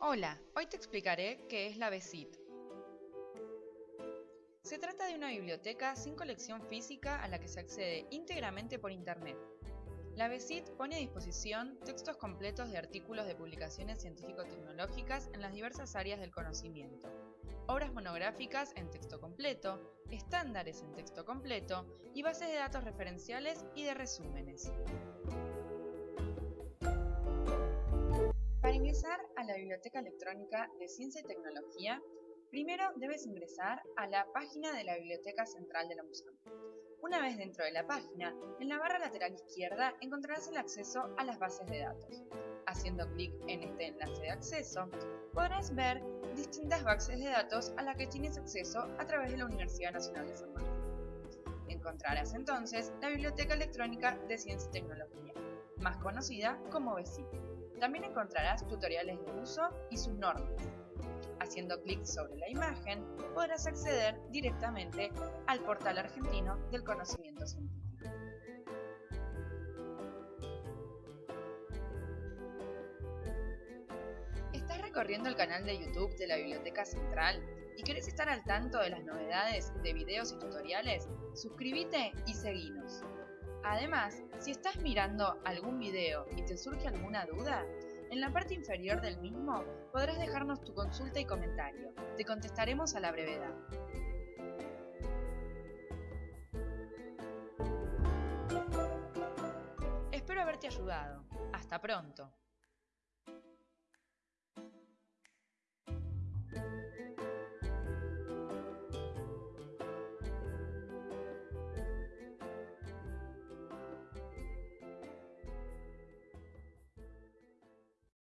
Hola, hoy te explicaré qué es la BESIT. Se trata de una biblioteca sin colección física a la que se accede íntegramente por Internet. La BESIT pone a disposición textos completos de artículos de publicaciones científico-tecnológicas en las diversas áreas del conocimiento, obras monográficas en texto completo, estándares en texto completo y bases de datos referenciales y de resúmenes. Para ingresar la Biblioteca Electrónica de Ciencia y Tecnología, primero debes ingresar a la página de la Biblioteca Central de la USAM. Una vez dentro de la página, en la barra lateral izquierda encontrarás el acceso a las bases de datos. Haciendo clic en este enlace de acceso, podrás ver distintas bases de datos a las que tienes acceso a través de la Universidad Nacional de San Martín. Encontrarás entonces la Biblioteca Electrónica de Ciencia y Tecnología, más conocida como BESIT. También encontrarás tutoriales de uso y sus normas. Haciendo clic sobre la imagen, podrás acceder directamente al portal argentino del conocimiento científico. ¿Estás recorriendo el canal de YouTube de la Biblioteca Central y querés estar al tanto de las novedades de videos y tutoriales? Suscríbete y seguinos. Además, si estás mirando algún video y te surge alguna duda, en la parte inferior del mismo podrás dejarnos tu consulta y comentario. Te contestaremos a la brevedad. Espero haberte ayudado. Hasta pronto.